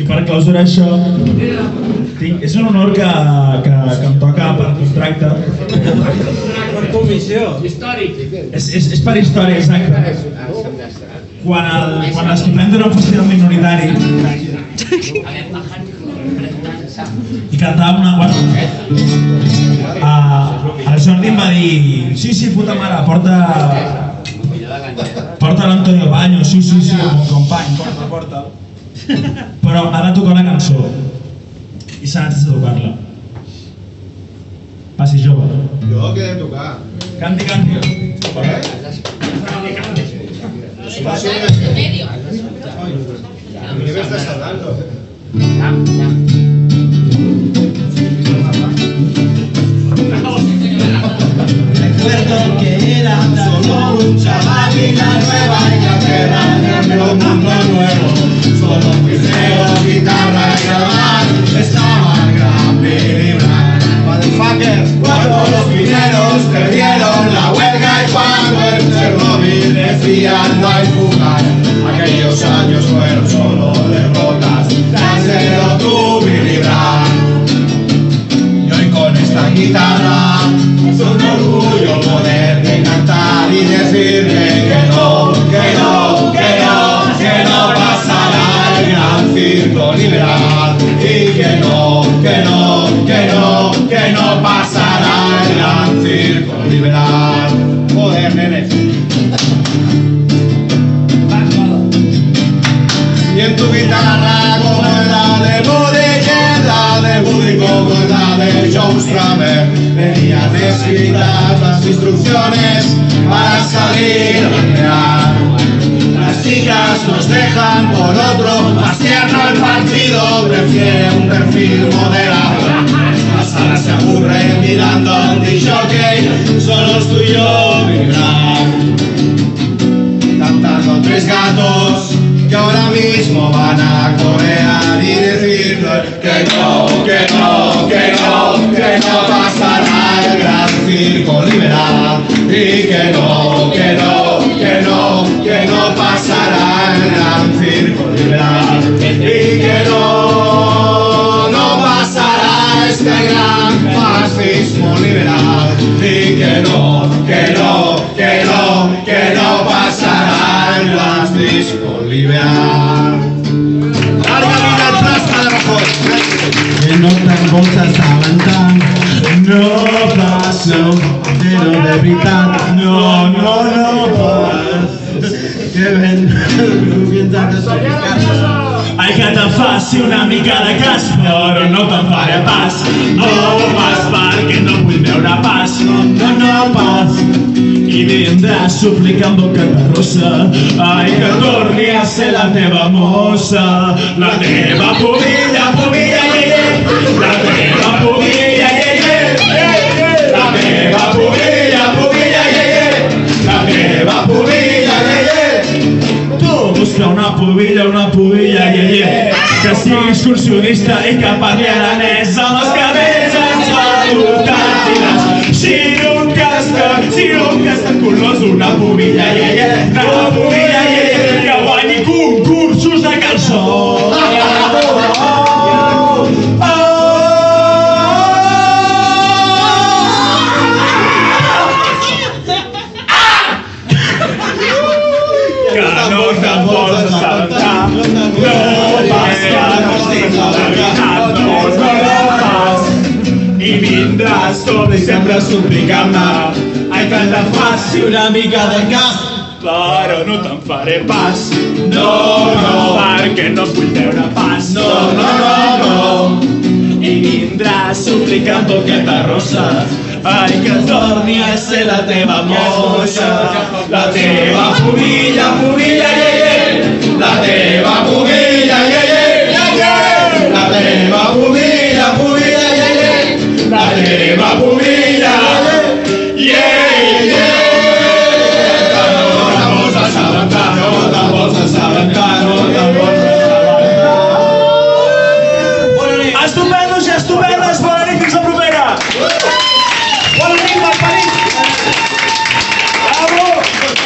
I per clausurar això, tinc, és un honor que, que, que em toca per contracte. Per comissió. És, és, és per història, exacte. Quan, el, quan era un festival minoritari i cantàvem una... Bueno, uh, el Jordi em va dir sí, sí, puta mare, porta... Porta l'Antonio Baño, sí, sí, sí, el company, porta, porta. Però ha de tocar una cançó i s'ha de tocar-la. Passi jove. Jo què he de tocar? Canti, canti. Eh? Sé, ¿qué me estás hablando? La nueva carrera de un mundo nuevo. Solo friseo, y que no, que no, que no, que no pasará el gran circo liberal. Joder, nene. Nos dejan por otro, más tierno el partido prefiere un perfil moderado. La sala se aburre mirando a un solo tú y yo vibrar cantando tres gatos que ahora mismo van a corear y decirle que no, que no, que no, que no pasará el gran circo liberal y que no, que no, assabentar No passo Però de veritat No, no, no pas Que ben Piensa que te'n faci una mica de cas, però no te'n faré pas. No pas perquè no vull veure pas, no, no, no pas. I vindràs suplicant boca de rosa, ai, que torni a ser la teva mossa, la teva pubilla, pubilla, excursionista i que parli aranès amb els cabells ens va portar Si un casca, si un casca colors, una pubilla, ie, ie, una Vindràs tot i sempre suplicant-me, ai que te'n faci una mica de cas, però no te'n faré pas. No, no, perquè no vull veure pas. No, no, no, no. I vindràs suplicant boqueta rosa, ai que torni a ser la teva mossa, la teva fobia.